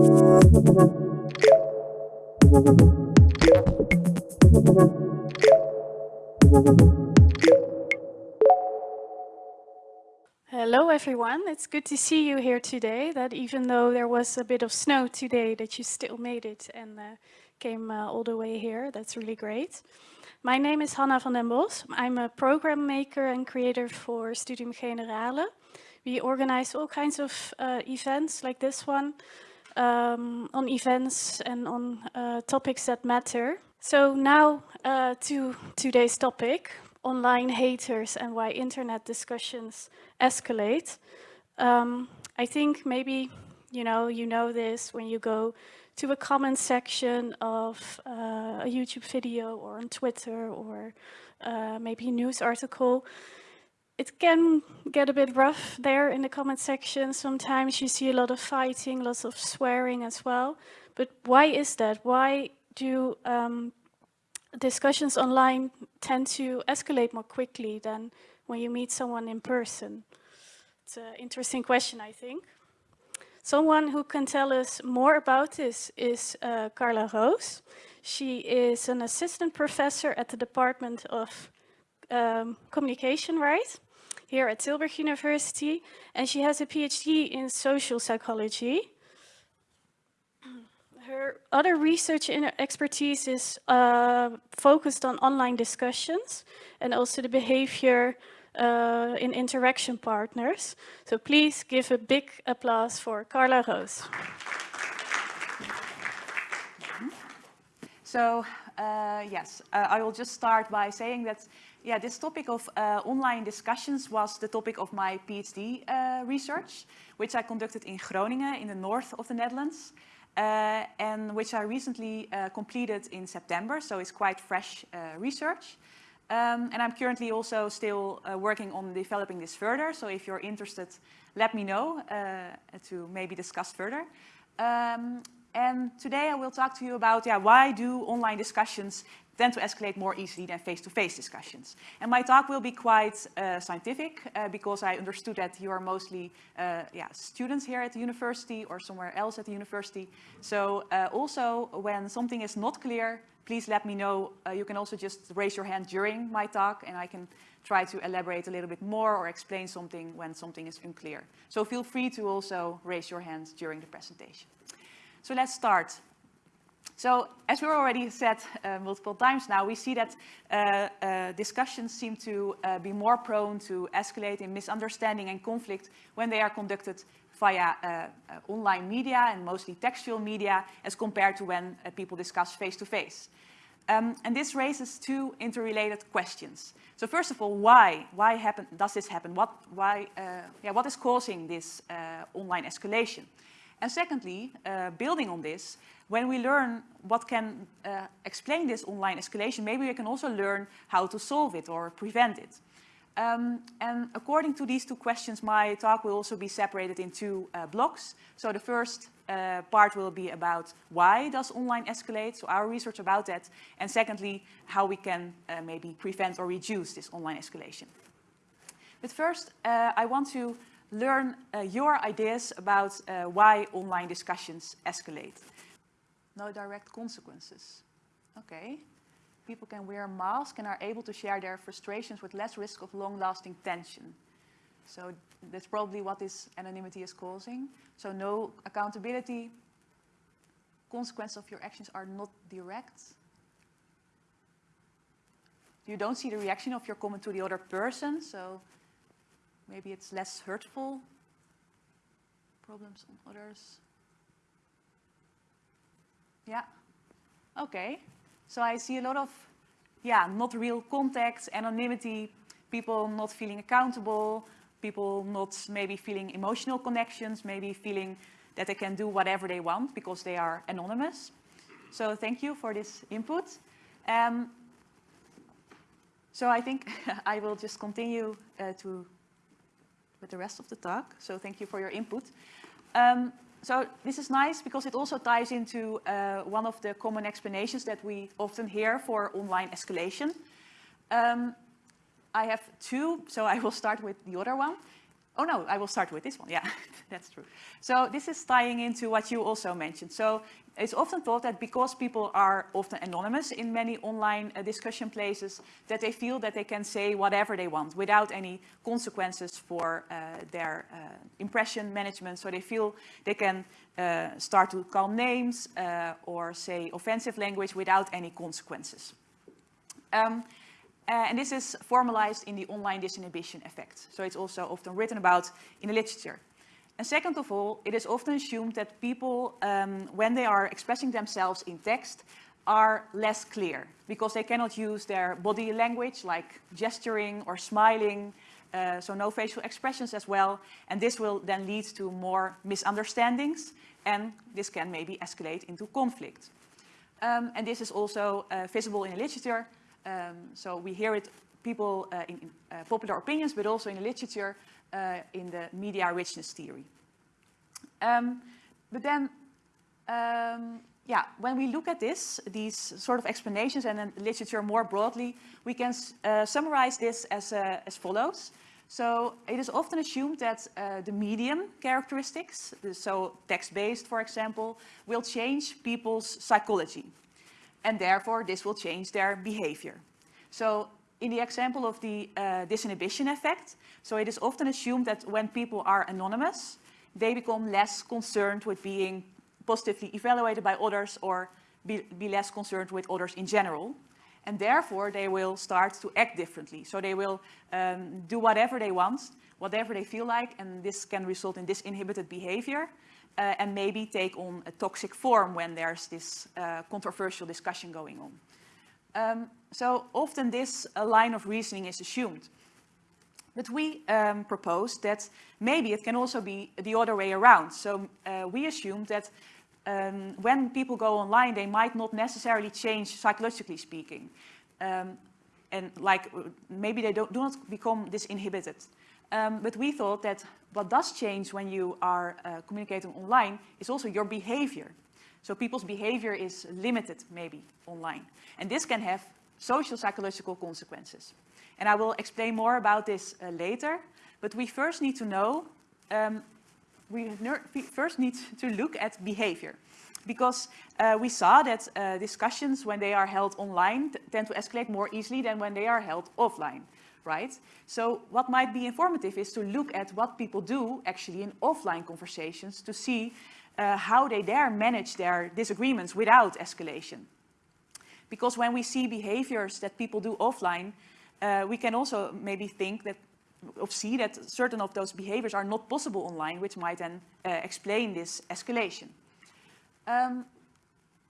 Hello everyone, it's good to see you here today, that even though there was a bit of snow today, that you still made it and uh, came uh, all the way here, that's really great. My name is Hanna van den Bos, I'm a program maker and creator for Studium Generale. We organize all kinds of uh, events like this one, um, on events and on uh, topics that matter. So now uh, to today's topic, online haters and why internet discussions escalate. Um, I think maybe, you know, you know this when you go to a comment section of uh, a YouTube video or on Twitter or uh, maybe a news article. It can get a bit rough there in the comment section. Sometimes you see a lot of fighting, lots of swearing as well. But why is that? Why do um, discussions online tend to escalate more quickly than when you meet someone in person? It's an interesting question, I think. Someone who can tell us more about this is uh, Carla Roos. She is an assistant professor at the Department of um, Communication, right? Here at Tilburg University. And she has a PhD in social psychology. Her other research expertise is uh, focused on online discussions and also the behavior uh, in interaction partners. So please give a big applause for Carla Roos. So uh, yes, uh, I will just start by saying that yeah, this topic of uh, online discussions was the topic of my PhD uh, research, which I conducted in Groningen in the north of the Netherlands. Uh, and which I recently uh, completed in September, so it's quite fresh uh, research. Um, and I'm currently also still uh, working on developing this further, so if you're interested, let me know to maybe discuss further. Um, and today I will talk to you about yeah, why do online discussions tend to escalate more easily than face-to-face -face discussions. And my talk will be quite uh, scientific uh, because I understood that you are mostly uh, yeah, students here at the university or somewhere else at the university. So uh, also when something is not clear, please let me know. Uh, you can also just raise your hand during my talk and I can try to elaborate a little bit more or explain something when something is unclear. So feel free to also raise your hands during the presentation. So let's start. So as we already said uh, multiple times now, we see that uh, uh, discussions seem to uh, be more prone to escalate in misunderstanding and conflict when they are conducted via uh, uh, online media and mostly textual media as compared to when people discuss face-to-face. -face. Um, and this raises two interrelated questions. So first of all, why? Why happen, does this happen? What, why, yeah, what is causing this online escalation? And secondly, uh, building on this, when we learn what can uh, explain this online escalation, maybe we can also learn how to solve it or prevent it. Um, and according to these two questions, my talk will also be separated in two uh, blocks. So the first uh, part will be about why does online escalate, so our research about that. And secondly, how we can uh, maybe prevent or reduce this online escalation. But first, uh, I want to learn uh, your ideas about uh, why online discussions escalate. No direct consequences. Okay. People can wear masks and are able to share their frustrations with less risk of long-lasting tension. So that's probably what this anonymity is causing. So no accountability. Consequences of your actions are not direct. You don't see the reaction of your comment to the other person. So Maybe it's less hurtful. Problems on others. Yeah. Okay. So I see a lot of, yeah, not real contact, anonymity, people not feeling accountable, people not maybe feeling emotional connections, maybe feeling that they can do whatever they want because they are anonymous. So thank you for this input. Um, so I think I will just continue uh, to with the rest of the talk. So thank you for your input. Um, so this is nice because it also ties into uh, one of the common explanations that we often hear for online escalation. Um, I have two, so I will start with the other one. Oh no, I will start with this one, yeah. That's true. So this is tying into what you also mentioned. So it's often thought that because people are often anonymous in many online uh, discussion places, that they feel that they can say whatever they want without any consequences for uh, their uh, impression management. So they feel they can uh, start to call names uh, or say offensive language without any consequences. Um, uh, and this is formalized in the online disinhibition effect. So it's also often written about in the literature. And second of all, it is often assumed that people, um, when they are expressing themselves in text, are less clear because they cannot use their body language like gesturing or smiling, uh, so no facial expressions as well. And this will then lead to more misunderstandings and this can maybe escalate into conflict. Um, and this is also uh, visible in the literature. Um, so we hear it people uh, in, in uh, popular opinions, but also in the literature uh, in the media richness theory. Um, but then, um, yeah, when we look at this, these sort of explanations and then literature more broadly, we can uh, summarize this as, uh, as follows. So it is often assumed that uh, the medium characteristics, so text-based, for example, will change people's psychology. And therefore, this will change their behavior. So in the example of the uh, disinhibition effect, so it is often assumed that when people are anonymous, they become less concerned with being positively evaluated by others or be, be less concerned with others in general. And therefore, they will start to act differently. So they will um, do whatever they want, whatever they feel like, and this can result in disinhibited behavior uh, and maybe take on a toxic form when there's this uh, controversial discussion going on. Um, so often this uh, line of reasoning is assumed. But we um, propose that maybe it can also be the other way around. So uh, we assume that um, when people go online, they might not necessarily change psychologically speaking. Um, and like maybe they don't, do not become disinhibited. Um, but we thought that what does change when you are uh, communicating online is also your behavior. So people's behavior is limited maybe online. And this can have social psychological consequences. And I will explain more about this uh, later, but we first need to know, um, we, first need to look at behavior. Because uh, we saw that uh, discussions when they are held online tend to escalate more easily than when they are held offline, right? So what might be informative is to look at what people do actually in offline conversations to see uh, how they dare manage their disagreements without escalation. Because when we see behaviors that people do offline, uh, we can also maybe think that or see that certain of those behaviors are not possible online, which might then uh, explain this escalation. Um,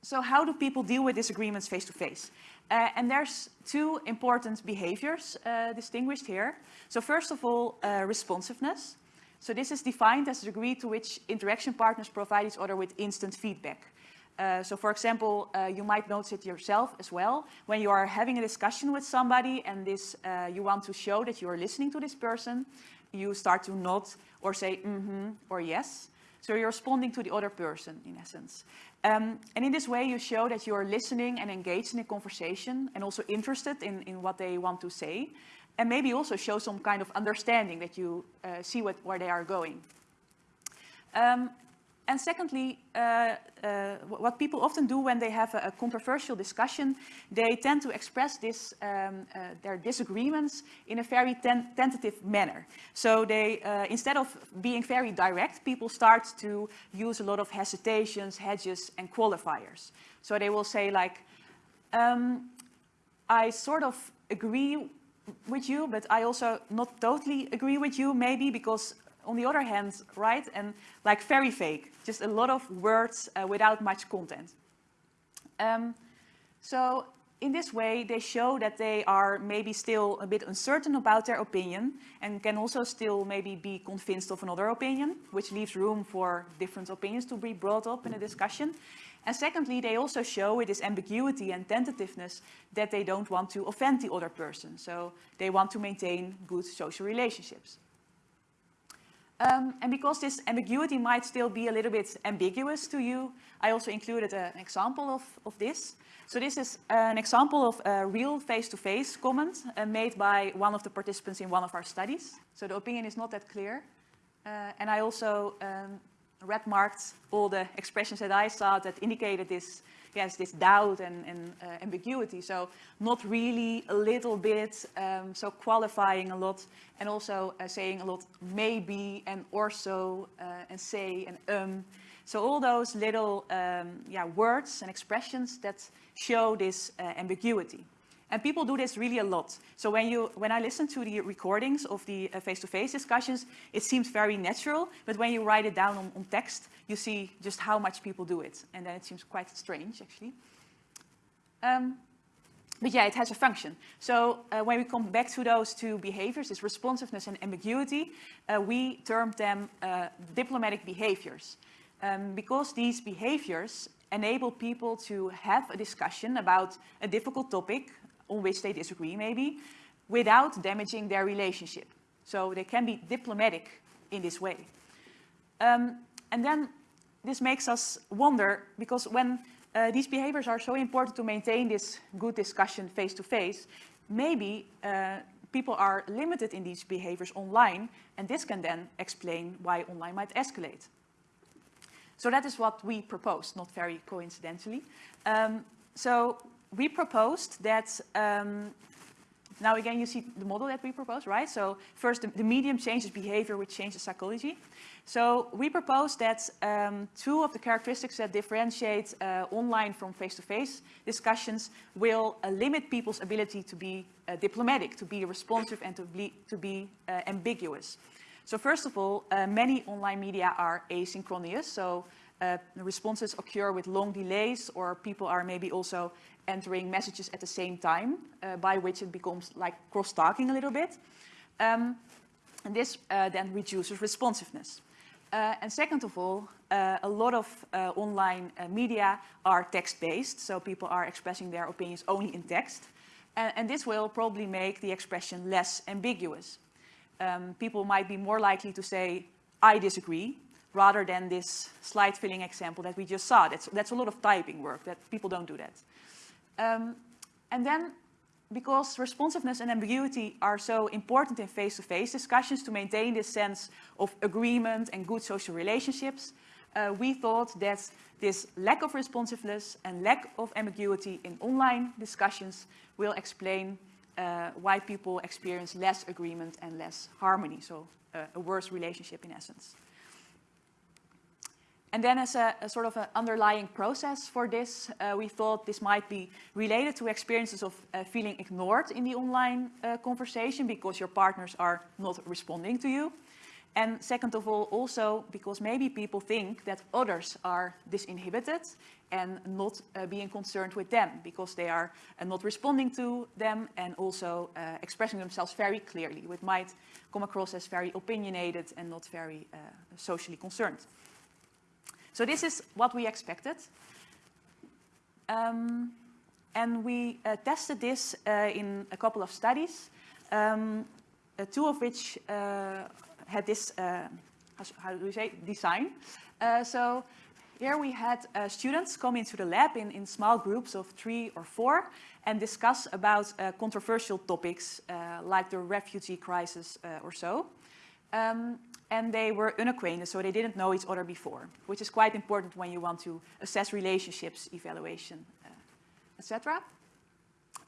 so how do people deal with disagreements face to face? Uh, and there's two important behaviors uh, distinguished here. So first of all, uh, responsiveness. So this is defined as the degree to which interaction partners provide each other with instant feedback. Uh, so for example, uh, you might notice it yourself as well. When you are having a discussion with somebody and this, uh, you want to show that you are listening to this person, you start to nod or say mm-hmm or yes. So you're responding to the other person in essence. Um, and in this way you show that you're listening and engaged in a conversation and also interested in, in what they want to say. And maybe also show some kind of understanding that you uh, see what, where they are going. Um, and secondly, uh, uh, what people often do when they have a, a, controversial discussion, they tend to express this, um, uh, their disagreements in a very ten tentative manner. So they, uh, instead of being very direct, people start to use a lot of hesitations, hedges, and qualifiers. So they will say like, um, I sort of agree with you, but I also not totally agree with you maybe because on the other hand, right, and like very fake, just a lot of words uh, without much content. Um, so in this way, they show that they are maybe still a bit uncertain about their opinion and can also still maybe be convinced of another opinion, which leaves room for different opinions to be brought up in a discussion. And secondly, they also show with this ambiguity and tentativeness that they don't want to offend the other person. So they want to maintain good social relationships. Um, and because this ambiguity might still be a little bit ambiguous to you, I also included a, an example of, of this. So this is an example of a real face-to-face -face comment uh, made by one of the participants in one of our studies. So the opinion is not that clear. Uh, and I also um, red marked all the expressions that I saw that indicated this, yes, this doubt and, and uh, ambiguity. So not really, a little bit, um, so qualifying a lot and also uh, saying a lot maybe and also uh, and say and um. So all those little um, yeah, words and expressions that show this uh, ambiguity. And people do this really a lot. So when, you, when I listen to the recordings of the uh, face-to-face -face discussions, it seems very natural. But when you write it down on, on, text, you see just how much people do it. And then it seems quite strange, actually. Um, but yeah, it has a function. So uh, when we come back to those two behaviors, this responsiveness and ambiguity, uh, we term them uh, diplomatic behaviors. Um, because these behaviors enable people to have a discussion about a difficult topic on which they disagree maybe, without damaging their relationship. So they can be diplomatic in this way. Um, and then this makes us wonder, because when uh, these behaviors are so important to maintain this good discussion face-to-face, maybe uh, people are limited in these behaviors online, and this can then explain why online might escalate. So that is what we proposed, not very coincidentally. Um, so we proposed that, um, now again you see the model that we proposed, right? So first the, the medium changes behavior which changes psychology. So we proposed that um, two of the characteristics that differentiate uh, online from face-to-face -face discussions will uh, limit people's ability to be uh, diplomatic, to be responsive and to be, to be uh, ambiguous. So first of all, uh, many online media are asynchronous, so uh, responses occur with long delays or people are maybe also entering messages at the same time, uh, by which it becomes like cross-talking a little bit. Um, and this uh, then reduces responsiveness. Uh, and second of all, uh, a lot of uh, online uh, media are text-based, so people are expressing their opinions only in text. And, and this will probably make the expression less ambiguous. Um, people might be more likely to say, I disagree, rather than this slide filling example that we just saw. That's, that's a lot of typing work, that people don't do that. Um, and then, because responsiveness and ambiguity are so important in face-to-face -face discussions to maintain this sense of agreement and good social relationships, uh, we thought that this lack of responsiveness and lack of ambiguity in online discussions will explain uh, why people experience less agreement and less harmony, so uh, a worse relationship in essence. And then as a, a, sort of an underlying process for this, uh, we thought this might be related to experiences of uh, feeling ignored in the online uh, conversation because your partners are not responding to you. And second of all, also because maybe people think that others are disinhibited and not uh, being concerned with them because they are uh, not responding to them and also uh, expressing themselves very clearly, which might come across as very opinionated and not very socially concerned. So this is what we expected. Um, and we uh, tested this uh, in a couple of studies, um, uh, two of which uh, had this, uh, how, do we say, design. Uh, so here we had students come into the lab in, in small groups of three or four and discuss about controversial topics like the refugee crisis or so. Um, and they were unacquainted, so they didn't know each other before, which is quite important when you want to assess relationships, evaluation, uh, etc.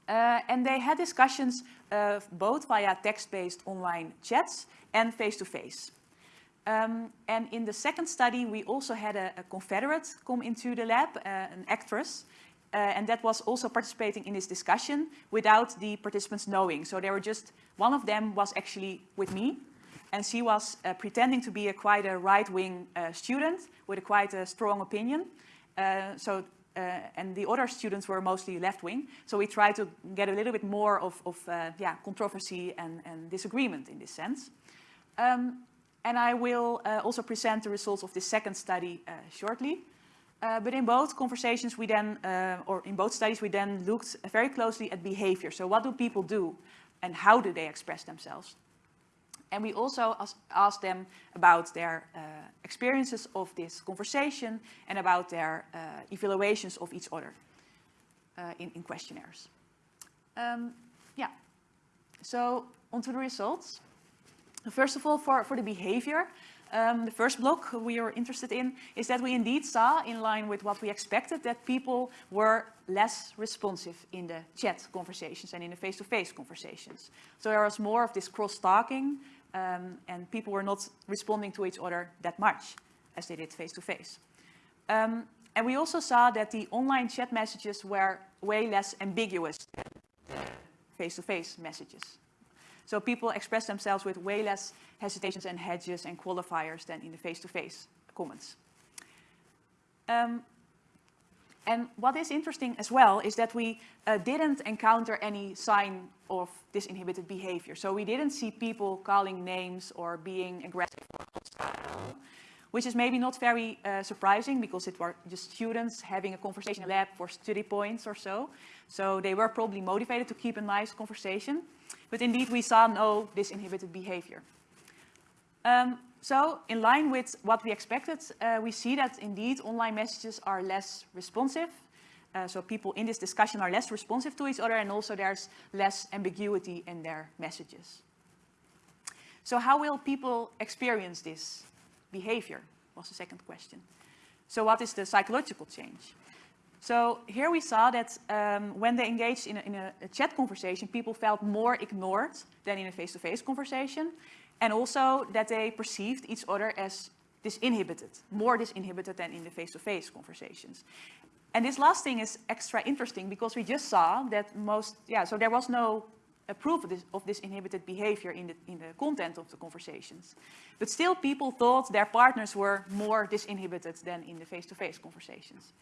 Uh, and they had discussions uh, both via text-based online chats and face-to-face. -face. Um, and in the second study, we also had a, a confederate come into the lab, uh, an actress, uh, and that was also participating in this discussion without the participants knowing. So they were just, one of them was actually with me, and she was uh, pretending to be a quite a right-wing uh, student with a quite a strong opinion. Uh, so, uh, and the other students were mostly left-wing. So we tried to get a little bit more of, of uh, yeah, controversy and, and, disagreement in this sense. Um, and I will uh, also present the results of this second study shortly. but in both conversations we then, or in both studies, we then looked very closely at behavior. So what do people do and how do they express themselves? And we also asked them about their uh, experiences of this conversation and about their uh, evaluations of each other uh, in, in, questionnaires. Um, yeah, so onto the results. First of all, for, for the behavior, um, the first block we are interested in, is that we indeed saw, in line with what we expected, that people were less responsive in the chat conversations and in the face-to-face -face conversations. So there was more of this cross-talking um, and people were not responding to each other that much as they did face-to-face. -face. Um, and we also saw that the online chat messages were way less ambiguous than face-to-face -face messages. So people express themselves with way less hesitations and hedges and qualifiers than in the face-to-face -face comments. Um, and what is interesting as well is that we uh, didn't encounter any sign of disinhibited behavior. So we didn't see people calling names or being aggressive or hostile, which is maybe not very uh, surprising because it were just students having a conversation lab for study points or so. So they were probably motivated to keep a nice conversation. But indeed, we saw no disinhibited behavior. Um, so in line with what we expected, uh, we see that indeed online messages are less responsive. Uh, so people in this discussion are less responsive to each other and also there's less ambiguity in their messages. So how will people experience this behavior was the second question. So what is the psychological change? So here we saw that um, when they engaged in, a, in a, a, chat conversation, people felt more ignored than in a face-to-face -face conversation. And also that they perceived each other as disinhibited, more disinhibited than in the face-to-face -face conversations. And this last thing is extra interesting because we just saw that most, yeah, so there was no proof of this, of this inhibited behavior in the, in the content of the conversations. But still people thought their partners were more disinhibited than in the face-to-face -face conversations.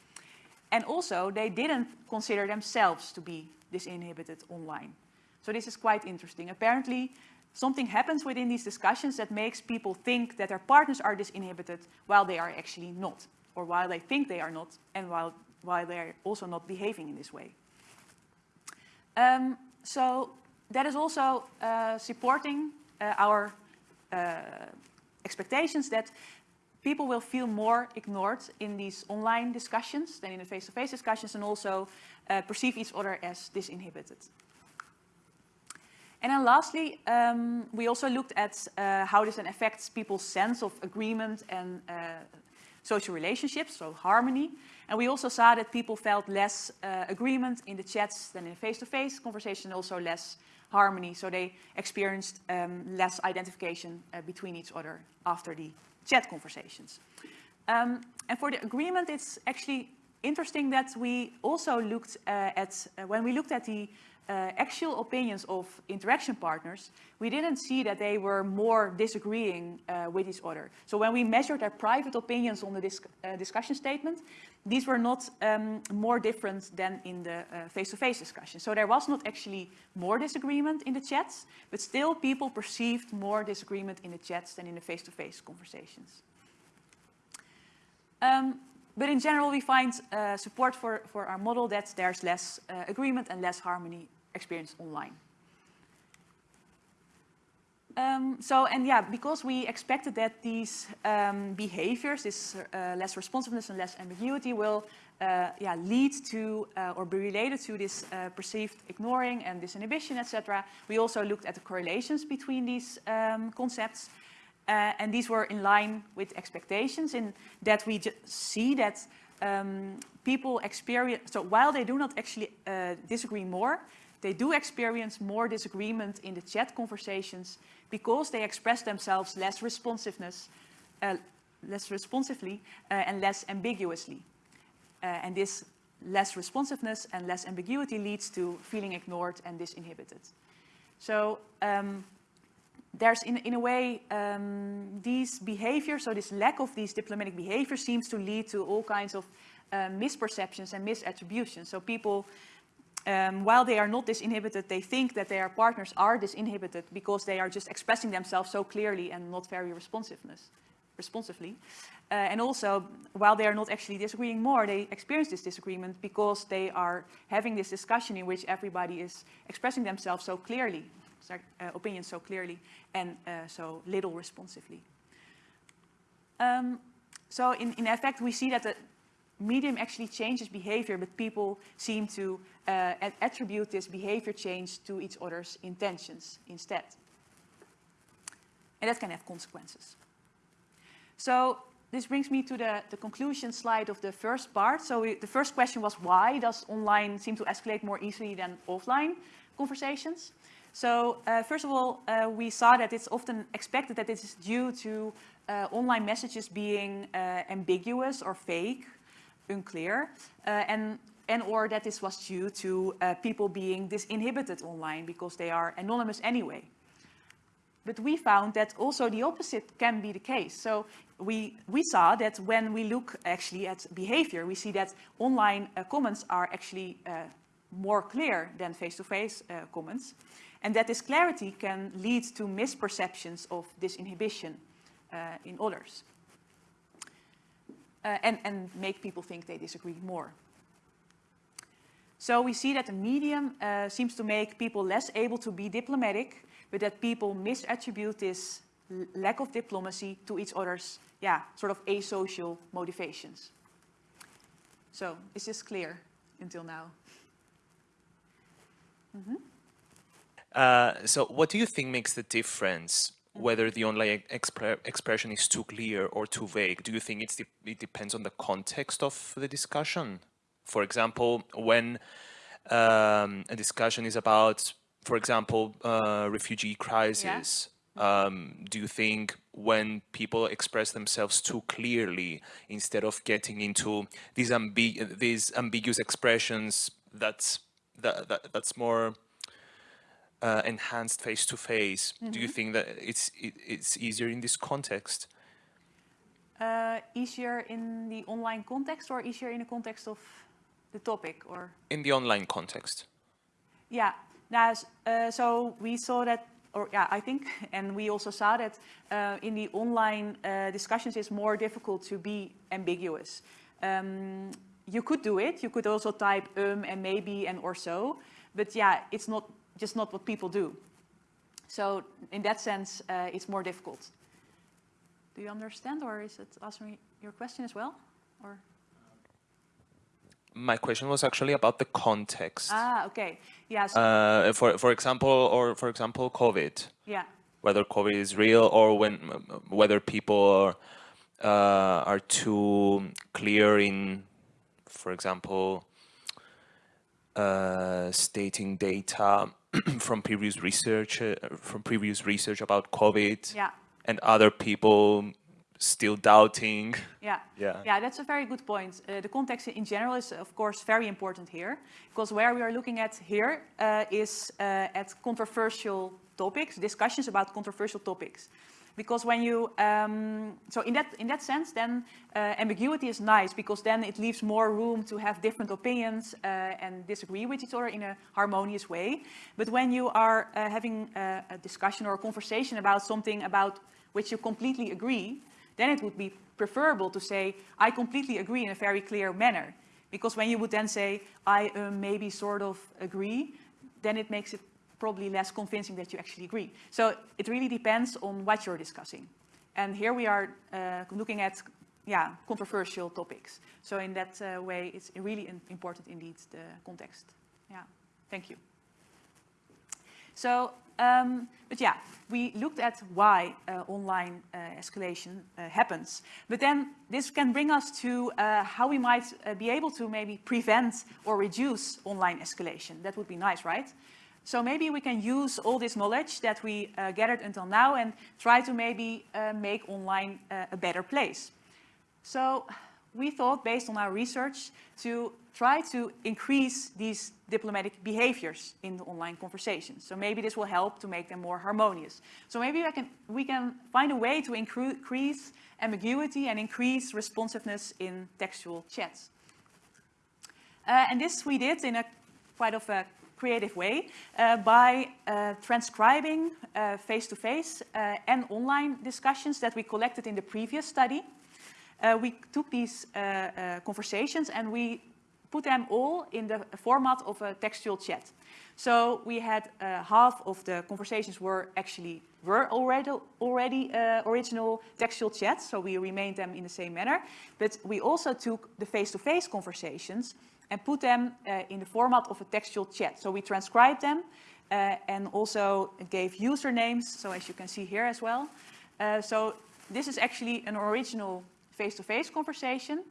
And also, they didn't consider themselves to be disinhibited online. So this is quite interesting. Apparently, something happens within these discussions that makes people think that their partners are disinhibited while they are actually not, or while they think they are not, and while, while they're also not behaving in this way. Um, so that is also uh, supporting uh, our uh, expectations that people will feel more ignored in these online discussions than in the face-to-face -face discussions and also uh, perceive each other as disinhibited. And then lastly, um, we also looked at uh, how this affects people's sense of agreement and uh, social relationships, so harmony. And we also saw that people felt less uh, agreement in the chats than in face-to-face -face conversation, also less harmony. So they experienced um, less identification uh, between each other after the chat conversations. Um, and for the agreement, it's actually interesting that we also looked uh, at, uh, when we looked at the uh, actual opinions of interaction partners, we didn't see that they were more disagreeing uh, with each other. So when we measured their private opinions on the disc uh, discussion statement, these were not um, more different than in the uh, face-to-face -face discussion. So there was not actually more disagreement in the chats, but still people perceived more disagreement in the chats than in the face-to-face -face conversations. Um, but in general, we find uh, support for, for our model that there's less uh, agreement and less harmony experience online. Um, so, and yeah, because we expected that these um, behaviors, this uh, less responsiveness and less ambiguity will uh, yeah, lead to uh, or be related to this uh, perceived ignoring and disinhibition, etc. We also looked at the correlations between these um, concepts. Uh, and these were in line with expectations in that we see that um, people experience, so while they do not actually uh, disagree more, they do experience more disagreement in the chat conversations because they express themselves less responsiveness, uh, less responsively uh, and less ambiguously. Uh, and this less responsiveness and less ambiguity leads to feeling ignored and disinhibited. So um, there's in, in a way um, these behaviors, so this lack of these diplomatic behaviors seems to lead to all kinds of uh, misperceptions and misattributions. So people um, while they are not disinhibited, they think that their partners are disinhibited because they are just expressing themselves so clearly and not very responsiveness, responsively. Uh, and also, while they are not actually disagreeing more, they experience this disagreement because they are having this discussion in which everybody is expressing themselves so clearly, uh, opinions so clearly, and uh, so little responsively. Um, so in, in effect, we see that the, medium actually changes behavior, but people seem to uh, attribute this behavior change to each other's intentions instead. And that can have consequences. So this brings me to the, the conclusion slide of the first part. So we, the first question was why does online seem to escalate more easily than offline conversations? So uh, first of all, uh, we saw that it's often expected that this is due to uh, online messages being uh, ambiguous or fake, unclear, uh, and, and or that this was due to uh, people being disinhibited online because they are anonymous anyway. But we found that also the opposite can be the case. So we, we saw that when we look actually at behavior, we see that online uh, comments are actually uh, more clear than face-to-face -face, uh, comments. And that this clarity can lead to misperceptions of disinhibition uh, in others. Uh, and, and make people think they disagree more. So we see that the medium uh, seems to make people less able to be diplomatic but that people misattribute this lack of diplomacy to each other's, yeah, sort of asocial motivations. So, is this clear until now? Mm -hmm. uh, so, what do you think makes the difference whether the online expre expression is too clear or too vague? Do you think it's it depends on the context of the discussion? For example, when um, a discussion is about for example, uh, refugee crisis, yeah. um, do you think when people express themselves too clearly, instead of getting into these, ambi these ambiguous expressions, that's, that, that that's more uh, enhanced face to face, mm -hmm. do you mm-hmm. think that it's, it, it's easier in this context? Uh, easier in the online context or easier in the context of the topic or? In the online context. Yeah, now, uh, so we saw that, or yeah, I think, and we also saw that uh, in the online uh, discussions it's more difficult to be ambiguous. Um, you could do it, you could also type um and maybe and or so, but yeah, it's not just not what people do. So in that sense, uh, it's more difficult. Do you understand or is it answering your question as well? Or? my question was actually about the context. Ah, okay. Yes. Uh, for for example, or for example, COVID. Yeah. Whether COVID is real or when whether people are uh, are too clear in, for example, uh, stating data from previous research uh, from previous research about COVID. Yeah. And other people still doubting. Yeah, yeah, yeah. That's a very good point. Uh, the context in general is, of course, very important here, because where we are looking at here uh, is uh, at controversial topics, discussions about controversial topics. Because when you, um, so in that in that sense, then uh, ambiguity is nice because then it leaves more room to have different opinions uh, and disagree with each other in a harmonious way. But when you are uh, having a, a discussion or a conversation about something about which you completely agree, then it would be preferable to say, I completely agree in a very clear manner. Because when you would then say, I uh, maybe sort of agree, then it makes it probably less convincing that you actually agree. So it really depends on what you're discussing. And here we are uh, looking at yeah, controversial topics. So in that uh, way, it's really important indeed, the context. Yeah, thank you. So um, but yeah, we looked at why uh, online uh, escalation uh, happens. But then this can bring us to uh, how we might uh, be able to maybe prevent or reduce online escalation. That would be nice, right? So maybe we can use all this knowledge that we uh, gathered until now and try to maybe make online a better place. So we thought, based on our research, to try to increase these diplomatic behaviors in the online conversations. So maybe this will help to make them more harmonious. So maybe can, we can find a way to increase ambiguity and increase responsiveness in textual chats. Uh, and this we did in a quite of a creative way uh, by uh, transcribing uh, face-to-face -face, -face, and online discussions that we collected in the previous study. Uh, we took these uh, uh, conversations and we put them all in the format of a textual chat. So we had uh, half of the conversations were actually were already already uh, original textual chats, so we remained them in the same manner. But we also took the face-to-face -face conversations and put them uh, in the format of a textual chat. So we transcribed them and also gave usernames, so as you can see here as well. so this is actually an original face-to-face -face conversation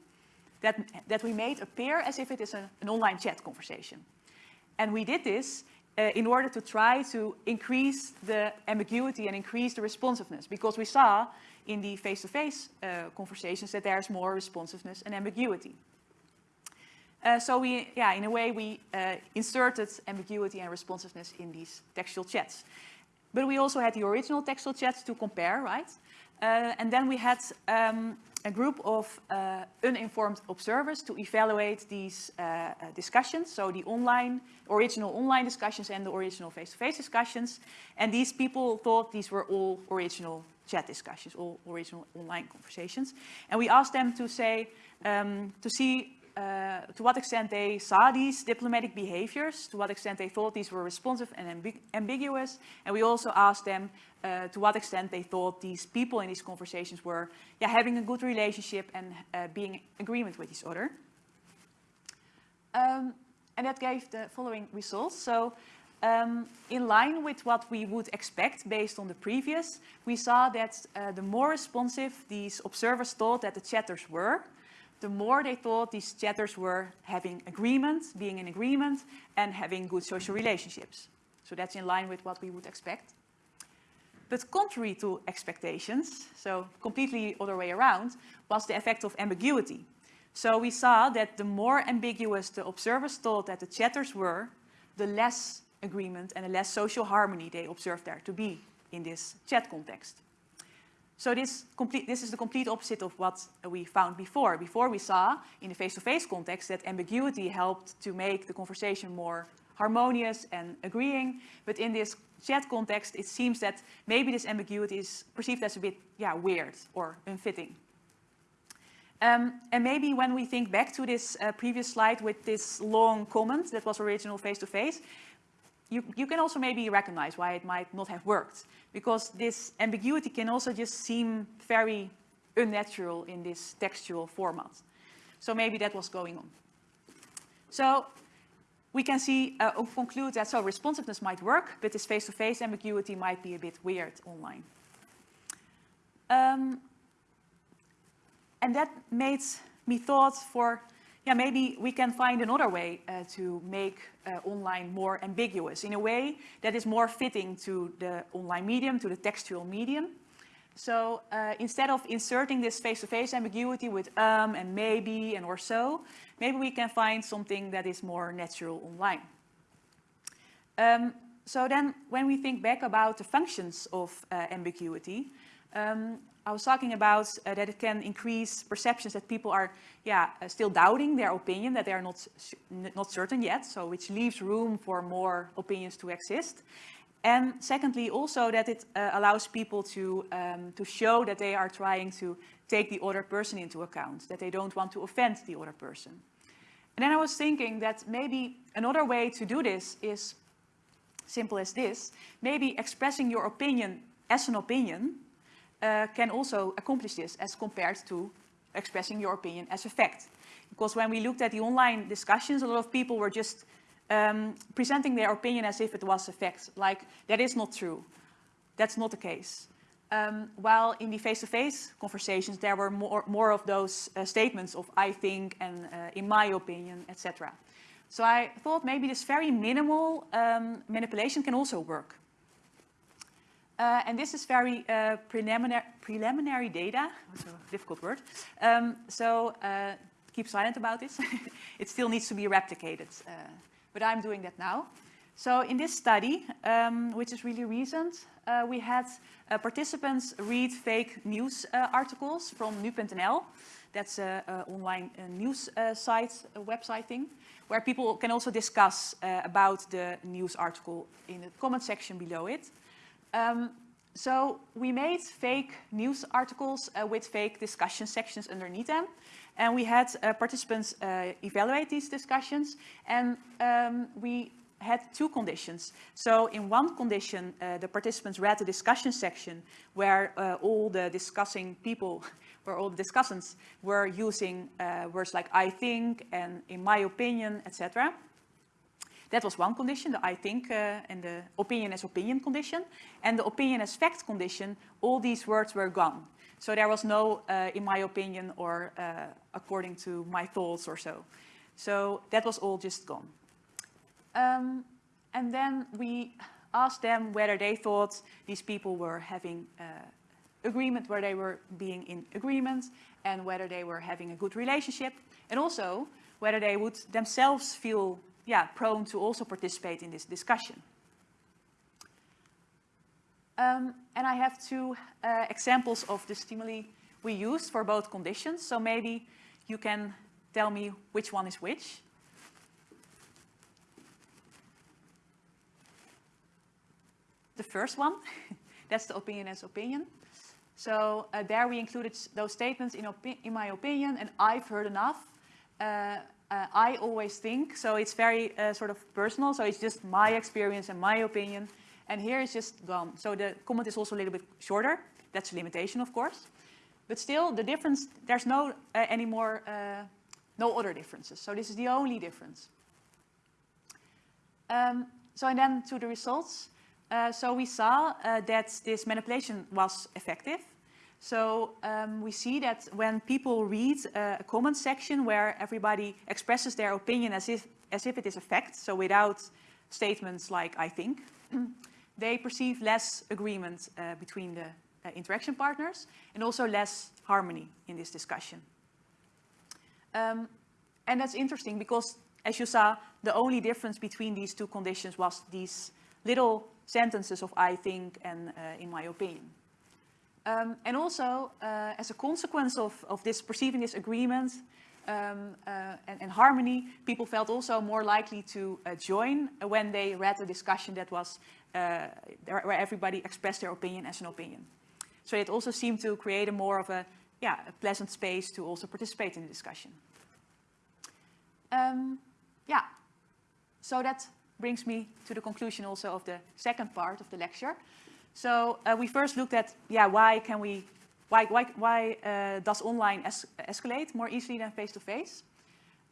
that, that we made appear as if it is an online chat conversation. And we did this uh, in order to try to increase the ambiguity and increase the responsiveness because we saw in the face-to-face -face, uh, conversations that there's more responsiveness and ambiguity. Uh, so we, yeah, in a way we uh, inserted ambiguity and responsiveness in these textual chats. But we also had the original textual chats to compare, right? Uh, and then we had um, a group of uh, uninformed observers to evaluate these uh, uh, discussions, so the online, original online discussions and the original face-to-face -face discussions. And these people thought these were all original chat discussions, all original online conversations. And we asked them to say, um, to see uh, to what extent they saw these diplomatic behaviors, to what extent they thought these were responsive and ambig ambiguous. And we also asked them uh, to what extent they thought these people in these conversations were yeah, having a good relationship and uh, being in agreement with each other. Um, and that gave the following results. So um, in line with what we would expect based on the previous, we saw that uh, the more responsive these observers thought that the chatters were, the more they thought these chatters were having agreement, being in agreement, and having good social relationships. So that's in line with what we would expect. But contrary to expectations, so completely other way around, was the effect of ambiguity. So we saw that the more ambiguous the observers thought that the chatters were, the less agreement and the less social harmony they observed there to be in this chat context. So this, complete, this is the complete opposite of what we found before. Before we saw in the face-to-face -face context that ambiguity helped to make the conversation more harmonious and agreeing. But in this chat context, it seems that maybe this ambiguity is perceived as a bit yeah, weird or unfitting. Um, and maybe when we think back to this uh, previous slide with this long comment that was original face-to-face, -face, you, you can also maybe recognize why it might not have worked. Because this ambiguity can also just seem very unnatural in this textual format. So maybe that was going on. So we can see, uh, conclude that so responsiveness might work, but this face-to-face -face ambiguity might be a bit weird online. Um, and that made me thought for yeah, maybe we can find another way uh, to make uh, online more ambiguous in a way that is more fitting to the online medium, to the textual medium. So uh, instead of inserting this face-to-face -face ambiguity with um and maybe and or so, maybe we can find something that is more natural online. Um, so then when we think back about the functions of uh, ambiguity, um, I was talking about uh, that it can increase perceptions that people are yeah, uh, still doubting their opinion, that they are not, not certain yet, so which leaves room for more opinions to exist. And secondly, also that it uh, allows people to, um, to show that they are trying to take the other person into account, that they don't want to offend the other person. And then I was thinking that maybe another way to do this is simple as this, maybe expressing your opinion as an opinion uh, can also accomplish this as compared to expressing your opinion as a fact. Because when we looked at the online discussions, a lot of people were just um, presenting their opinion as if it was a fact, like that is not true. That's not the case. Um, while in the face-to-face -face conversations, there were more, more of those uh, statements of I think and uh, in my opinion, etc. So I thought maybe this very minimal um, manipulation can also work. Uh, and this is very uh, preliminary, preliminary data, that's a difficult word. Um, so uh, keep silent about this. it still needs to be replicated, uh, but I'm doing that now. So in this study, um, which is really recent, uh, we had uh, participants read fake news articles from nu.nl. That's an online news site, website thing, where people can also discuss about the news article in the comment section below it. Um, so we made fake news articles uh, with fake discussion sections underneath them. And we had uh, participants uh, evaluate these discussions. And um, we had two conditions. So in one condition, uh, the participants read the discussion section where uh, all the discussing people, where all the discussants were using uh, words like I think and in my opinion, etc. That was one condition, the I think uh, and the opinion as opinion condition. And the opinion as fact condition, all these words were gone. So there was no, uh, in my opinion, or uh, according to my thoughts or so. So that was all just gone. Um, and then we asked them whether they thought these people were having uh, agreement, where they were being in agreement, and whether they were having a good relationship, and also whether they would themselves feel yeah, prone to also participate in this discussion. Um, and I have two uh, examples of the stimuli we used for both conditions, so maybe you can tell me which one is which. The first one, that's the opinion as opinion. So uh, there we included those statements in, in, my opinion, and I've heard enough. Uh, uh, I always think, so it's very uh, sort of personal, so it's just my experience and my opinion, and here it's just gone. So the comment is also a little bit shorter. That's a limitation, of course. But still, the difference, there's no uh, any more, uh, no other differences. So this is the only difference. Um, so and then to the results. Uh, so we saw uh, that this manipulation was effective. So um, we see that when people read uh, a comment section where everybody expresses their opinion as if, as if it is a fact, so without statements like I think, they perceive less agreement uh, between the uh, interaction partners and also less harmony in this discussion. Um, and that's interesting because, as you saw, the only difference between these two conditions was these little sentences of I think and uh, in my opinion. Um, and also, uh, as a consequence of, of this perceiving this agreement um, uh, and, and, harmony, people felt also more likely to uh, join when they read a discussion that was uh, where everybody expressed their opinion as an opinion. So it also seemed to create a more of a, yeah, a pleasant space to also participate in the discussion. Um, yeah, so that brings me to the conclusion also of the second part of the lecture. So uh, we first looked at, yeah, why can we, why, why, why uh, does online es escalate more easily than face-to-face?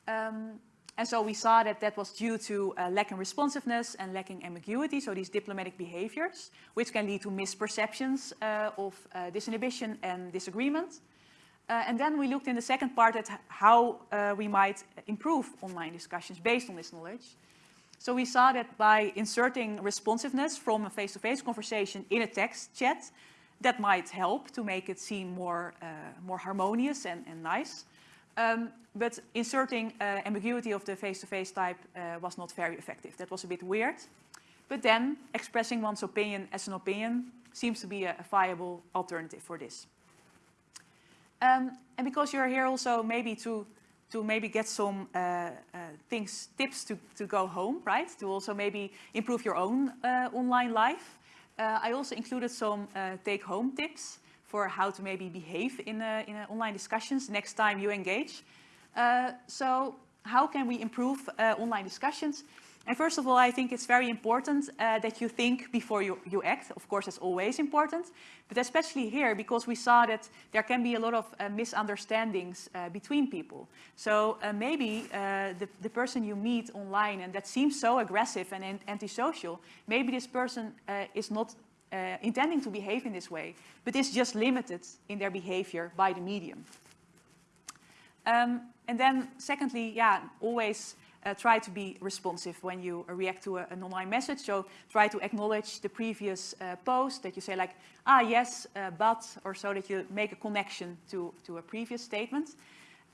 -face? Um, and so we saw that that was due to uh, lacking responsiveness and lacking ambiguity, so these diplomatic behaviors, which can lead to misperceptions uh, of uh, disinhibition and disagreement. Uh, and then we looked in the second part at how we might improve online discussions based on this knowledge. So we saw that by inserting responsiveness from a face-to-face -face conversation in a text chat, that might help to make it seem more, uh, more harmonious and, and nice. Um, but inserting uh, ambiguity of the face-to-face -face type uh, was not very effective. That was a bit weird. But then expressing one's opinion as an opinion seems to be a, a viable alternative for this. Um, and because you're here also maybe to to maybe get some uh, uh, things, tips to, to go home, right? To also maybe improve your own uh, online life. Uh, I also included some uh, take-home tips for how to maybe behave in, in online discussions next time you engage. Uh, so how can we improve online discussions? And first of all, I think it's very important uh, that you think before you, you act. Of course, it's always important, but especially here because we saw that there can be a lot of uh, misunderstandings uh, between people. So uh, maybe uh, the, the person you meet online and that seems so aggressive and antisocial, maybe this person uh, is not intending to behave in this way, but is just limited in their behavior by the medium. Um, and then secondly, yeah, always uh, try to be responsive when you uh, react to a, an online message. So try to acknowledge the previous uh, post that you say like, ah, yes, uh, but, or so that you make a connection to, to a previous statement.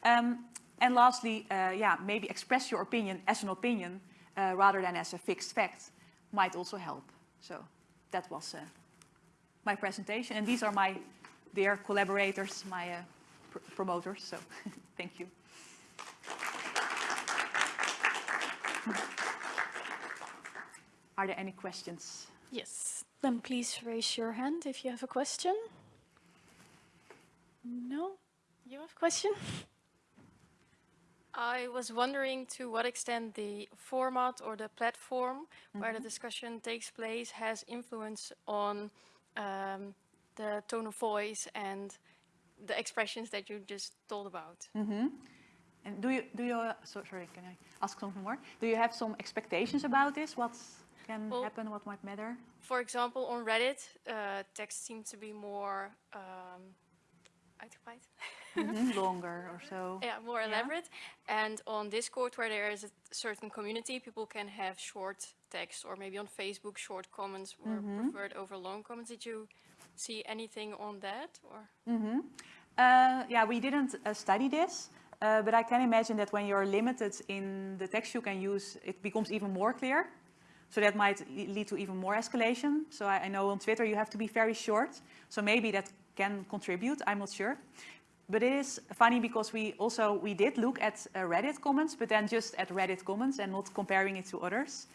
Um, and lastly, uh, yeah, maybe express your opinion as an opinion uh, rather than as a fixed fact might also help. So that was my presentation. And these are my dear collaborators, my pr promoters. So thank you. Are there any questions? Yes, then please raise your hand if you have a question. No? You have a question? I was wondering to what extent the format or the platform mm -hmm. where the mm-hmm. discussion takes place has influence on um, the tone of voice and the expressions that you just told about. Mm -hmm. And do you, do you, uh, so, sorry, can I ask something more? Do you have some expectations about this? What can well, happen, what might matter? For example, on Reddit, uh, text seems to be more um, uitgebreid. Mhm, Longer or so. yeah, more Yeah. elaborate. And on Discord, where there is a certain community, people can have short text, or maybe on Facebook, short comments were Mm-hmm. preferred over long comments. Did you see anything on that, or? Uh, yeah, we didn't uh, study this, uh, but I can imagine that when you're limited in the text you can use, it becomes even more clear. So that might lead to even more escalation. So I, I know on Twitter you have to be very short. So maybe that can contribute, I'm not sure. But it is funny because we also, we did look at uh, Reddit comments, but then just at Reddit comments and not comparing it to others.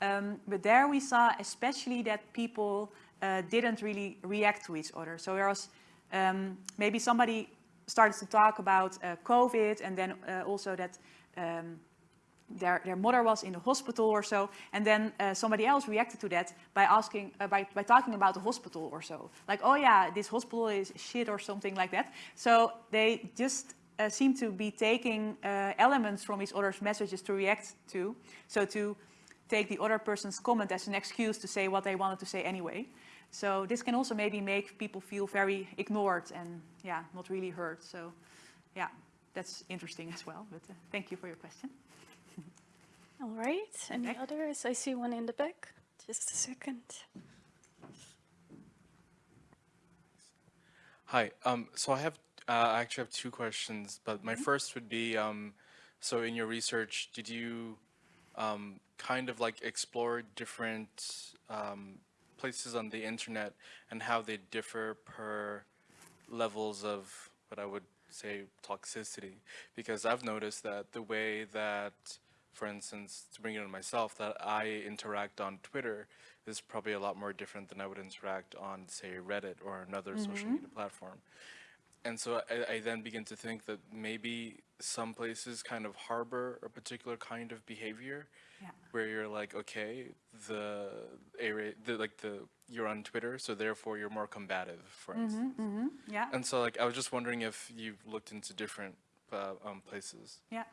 Um, but there we saw especially that people uh, didn't really react to each other. So there was um, maybe somebody started to talk about uh, COVID and then uh, also that um, their, their mother was in the hospital or so, and then uh, somebody else reacted to that by asking, uh, by, by talking about the hospital or so. Like, oh yeah, this hospital is shit or something like that. So they just uh, seem to be taking uh, elements from each other's messages to react to. So to take the other person's comment as an excuse to say what they wanted to say anyway. So this can also maybe make people feel very ignored and yeah, not really heard. So yeah, that's interesting as well. But uh, thank you for your question. All right. Any back. others? I see one in the back. Just a second. Hi. Um, so I have, uh, I actually have two questions, but my first would be, um, so in your research, did you um, kind of like explore different um, places on the internet and how they differ per levels of what I would say toxicity? Because I've noticed that the way that, for instance, to bring it on myself, that I interact on Twitter is probably a lot more different than I would interact on, say, Reddit or another social mm-hmm. media platform. And so I, I then begin to think that maybe some places kind of harbor a particular kind of behavior Yeah. where you're like, okay, the area, the, like the, you're on Twitter, so therefore you're more combative, for instance. Yeah. And so like, I was just wondering if you've looked into different uh, um, places. Yeah,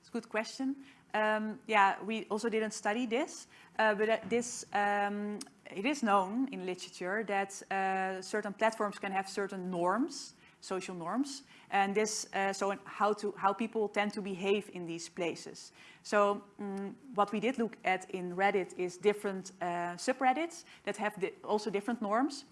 it's a good question. Um, yeah, we also didn't study this, uh, but uh, this um, it is known in literature that uh, certain platforms can have certain norms, social norms, and this uh, so how to how people tend to behave in these places. So mm, what we did look at in Reddit is different uh, subreddits that have di also different norms.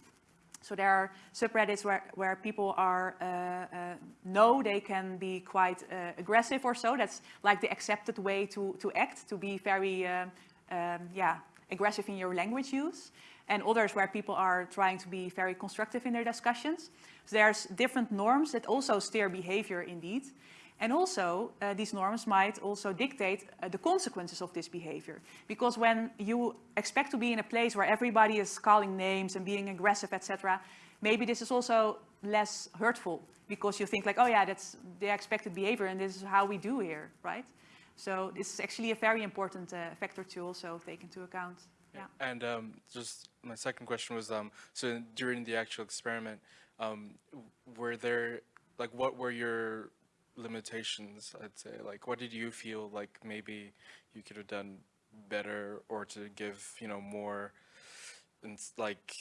So there are subreddits where, where people are uh, uh, know they can be quite uh, aggressive or so. That's like the accepted way to, to act, to be very um, um, yeah, aggressive in your language use. And others where people are trying to be very constructive in their discussions. So there's different norms that also steer behavior indeed. And also, uh, these norms might also dictate uh, the consequences of this behavior. Because when you expect to be in a place where everybody is calling names and being aggressive, etc., maybe this is also less hurtful because you think like, oh yeah, that's the expected behavior and this is how we do here, right? So this is actually a very important uh, factor to also take into account. Yeah. And um, just my second question was, um, so during the actual experiment, um, were there, like, what were your limitations, I'd say? Like, what did you feel like maybe you could have done better or to give, you know, more, like,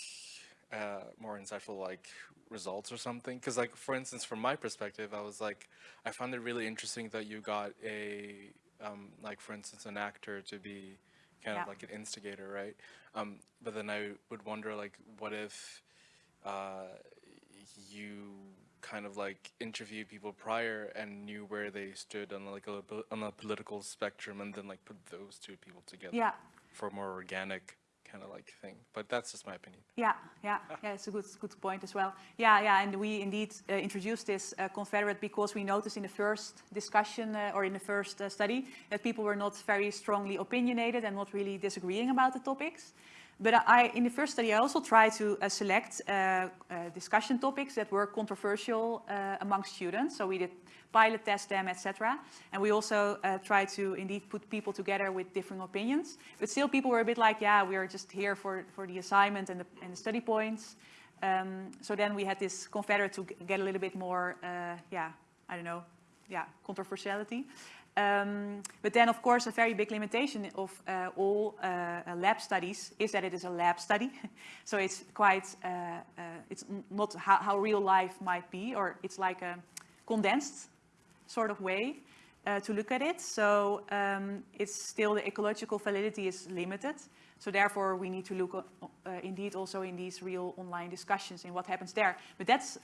uh, more insightful, like, results or something? Because, like, for instance, from my perspective, I was like, I found it really interesting that you got a, um, like, for instance, an actor to be kind Yeah. of like an instigator, right? Um, but then I would wonder, like, what if uh, you kind of like interviewed people prior and knew where they stood on like a, on a political spectrum, and then like put those two people together Yeah, for more organic kind of like thing. But that's just my opinion. Yeah, yeah, yeah, it's a good, good point as well. Yeah, yeah, and we indeed uh, introduced this uh, confederate because we noticed in the first discussion uh, or in the first uh, study that people were not very strongly opinionated and not really disagreeing about the topics. But I, in the first study, I also tried to uh, select uh, uh, discussion topics that were controversial uh, amongst students. So we did pilot test them, etc. And we also uh, tried to indeed put people together with different opinions. But still, people were a bit like, yeah, we are just here for, for the assignment and the, and the study points. Um, so then we had this confederate to get a little bit more, yeah, I don't know, yeah, controversiality. Um, but then, of course, a very big limitation of uh, all uh, uh lab studies is that it is a lab study. so it's quite, uh, uh, it's not how, how, real life might be, or it's like a condensed sort of way to look at it. So um, it's still the ecological validity is limited. So therefore, we need to look indeed also in these real online discussions in what happens there. But that's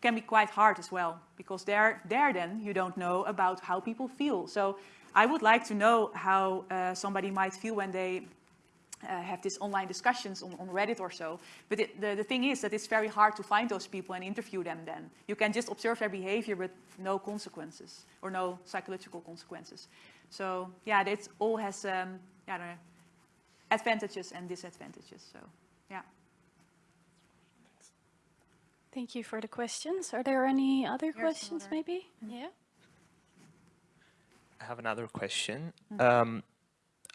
can be quite hard as well, because there, there then you don't know about how people feel. So I would like to know how uh, somebody might feel when they uh, have these online discussions on, on Reddit or so. But it, the, the thing is that it's very hard to find those people and interview them then. You can just observe their behavior but no consequences or no psychological consequences. So yeah, it all has um, know, advantages and disadvantages. So yeah. Thank you for the questions. Are there any other Here's questions another. maybe? Yeah. I have another question. Um,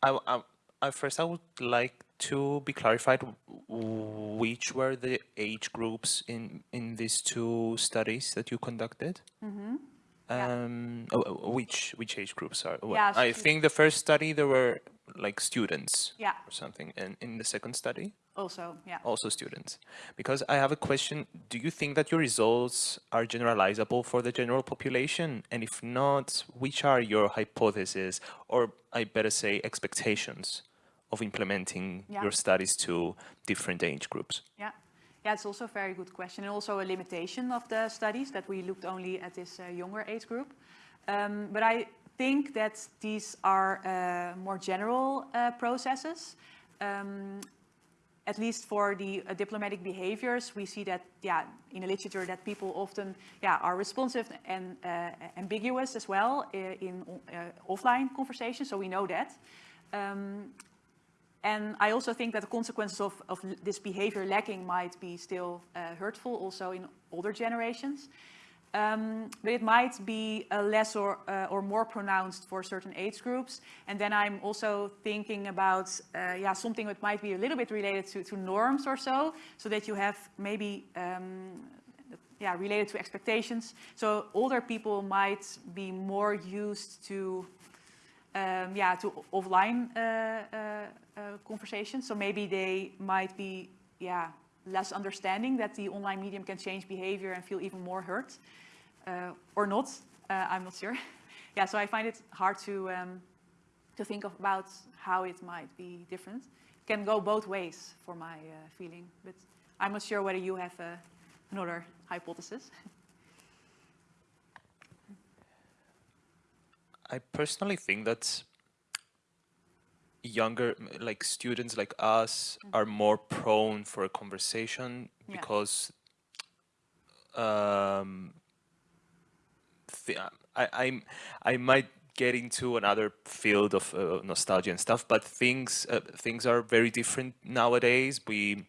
I, I, I first I would like to be clarified which were the age groups in in these two studies that you conducted. Mm-hmm. Yeah. Um, oh, oh, which which age groups are? Yeah, I think the first study there were like students Yeah, or something, and in the second study also, yeah. also students. Because I have a question: Do you think that your results are generalizable for the general population? And if not, which are your hypotheses, or I better say expectations, of implementing Yeah. your studies to different age groups? Yeah. Yeah, it's also a very good question and also a limitation of the studies that we looked only at this uh, younger age group. Um, but I think that these are uh, more general uh, processes. Um, at least for the uh, diplomatic behaviors, we see that, yeah, in the literature that people often, yeah, are responsive and uh, ambiguous as well uh, in uh, offline conversations, so we know that. Um, and I also think that the consequences of, of this behavior lacking might be still uh, hurtful also in older generations. Um, but it might be less or, uh, or more pronounced for certain age groups. And then I'm also thinking about uh, yeah, something that might be a little bit related to, to norms or so, so that you have maybe um, yeah, related to expectations. So older people might be more used to um, yeah, to offline uh, conversations. So maybe they might be yeah, less understanding that the online medium can change behavior and feel even more hurt. Or not, I'm not sure. yeah, so I find it hard to, um, to think about how it might be different. Can go both ways for my feeling, but I'm not sure whether you have another hypothesis. I personally think that younger, like students like us, Mm-hmm. are more prone for a conversation Yeah. because um, th- I, I'm, I might get into another field of uh, nostalgia and stuff, but things uh, things are very different nowadays. We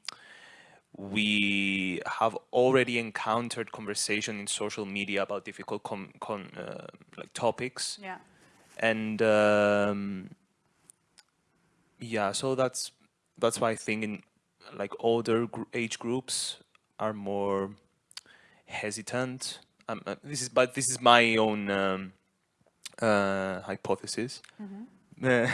we have already encountered conversation in social media about difficult com- uh, like topics yeah. And um, yeah so that's that's why i think in like older gr- age groups are more hesitant. Um, uh, this is but this is my own um, uh, hypothesis.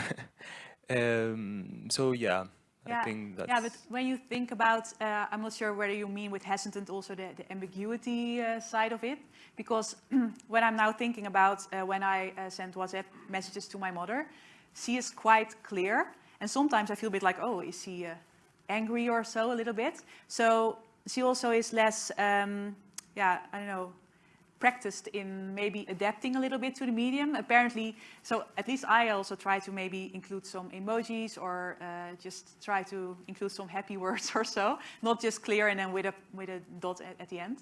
Um, so yeah, Yeah, i think that's yeah, but when you think about, uh, I'm not sure whether you mean with hesitant also the, the ambiguity uh, side of it, because when I'm now thinking about uh, when I uh, send WhatsApp messages to my mother, she is quite clear, and sometimes I feel a bit like, oh, is she uh, angry or so a little bit? So she also is less, um, yeah, I don't know, practiced in maybe adapting a little bit to the medium. Apparently, so at least I also try to maybe include some emojis or uh, just try to include some happy words or so, not just clear and then with a with a dot at, at the end.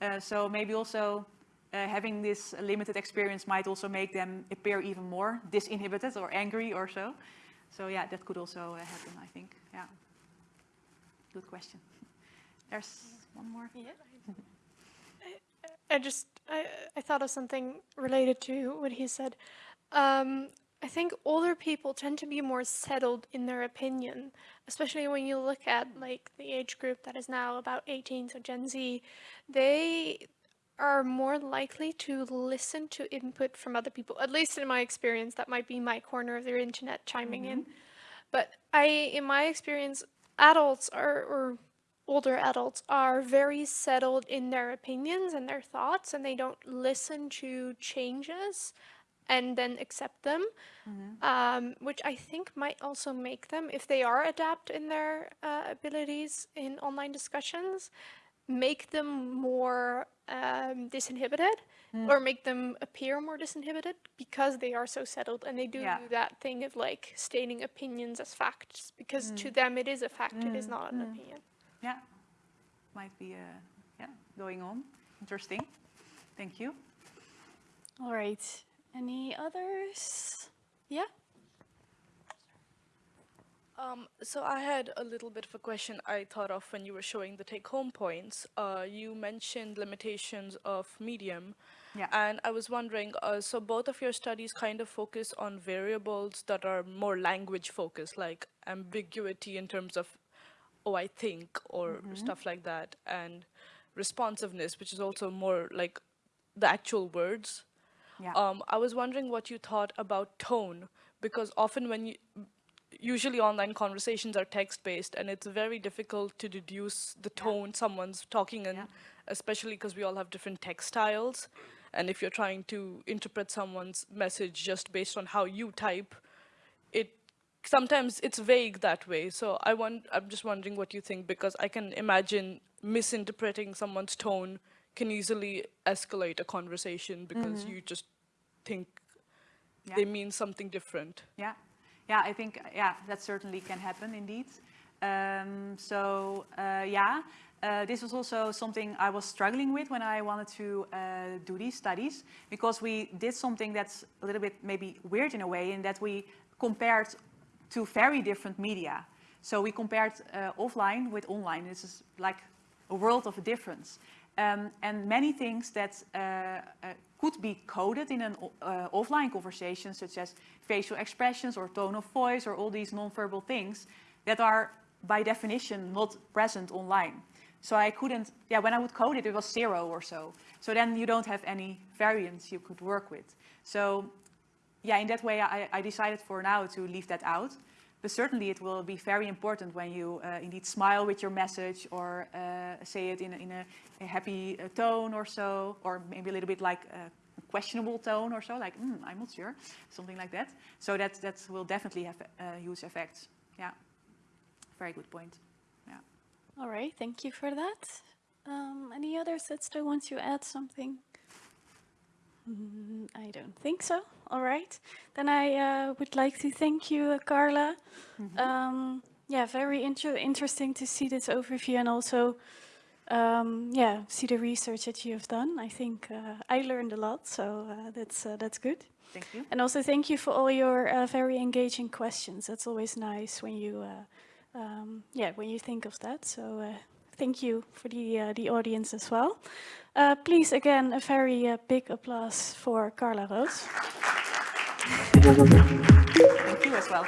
Uh, so maybe also uh, having this limited experience might also make them appear even more disinhibited or angry or so. So yeah, that could also uh, happen, I think. Yeah. Good question. There's one more. Yeah. I just I, I thought of something related to what he said. Um, I think older people tend to be more settled in their opinion, especially when you look at like the age group that is now about 18, so Gen Z. They are more likely to listen to input from other people. At least in my experience, that might be my corner of the internet chiming in. But I, in my experience, adults are, or older adults are very settled in their opinions and their thoughts, and they don't listen to changes and then accept them, um, which I think might also make them, if they are adapt in their uh, abilities in online discussions, make them more um, disinhibited or make them appear more disinhibited because they are so settled and they do Yeah. do that thing of like stating opinions as facts because to them it is a fact, it is not an opinion. Yeah, might be uh, yeah going on. Interesting. Thank you. All right. Any others? Yeah. Um, so I had a little bit of a question I thought of when you were showing the take-home points. Uh, you mentioned limitations of medium, Yeah. and I was wondering. Uh, so both of your studies kind of focus on variables that are more language-focused, like ambiguity in terms of, oh, I think, or stuff like that, and responsiveness, which is also more like the actual words. Yeah. Um, I was wondering what you thought about tone, because often when you, usually online conversations are text based, and it's very difficult to deduce the tone someone's talking in, Yeah. especially because we all have different text styles. And if you're trying to interpret someone's message just based on how you type, it sometimes it's vague that way. So I want, I'm just wondering what you think because I can imagine misinterpreting someone's tone can easily escalate a conversation because you just think Yeah. they mean something different. Yeah, yeah, I think yeah that certainly can happen indeed. Um, so uh, yeah, uh, this was also something I was struggling with when I wanted to uh, do these studies because we did something that's a little bit maybe weird in a way in that we compared to very different media. So we compared uh, offline with online. This is like a world of a difference. Um, and many things that uh, uh, could be coded in an uh, offline conversation, such as facial expressions or tone of voice or all these nonverbal things that are by definition not present online. So I couldn't, yeah, when I would code it, it was zero or so. So then you don't have any variance you could work with. So yeah, in that way, I, I decided for now to leave that out. But certainly it will be very important when you uh, indeed smile with your message or uh, say it in, a- in a, a happy uh, tone or so, or maybe a little bit like a questionable tone or so, like, mm, I'm not sure, something like that. So that, that will definitely have uh, huge effects. Yeah, very good point. Yeah. All right. Thank you for that. Um, any others that still want to add something? Mm, I don't think so. All right. Then I uh, would like to thank you, uh, Carla. Um, yeah, very inter interesting to see this overview and also, um, yeah, see the research that you have done. I think uh, I learned a lot, so uh, that's uh, that's good. Thank you. And also thank you for all your uh, very engaging questions. That's always nice when you, uh, um, yeah, when you think of that. So uh, thank you for the uh, the audience as well. Uh, please, again, a very uh, big applause for Carla Roos. Thank you as well.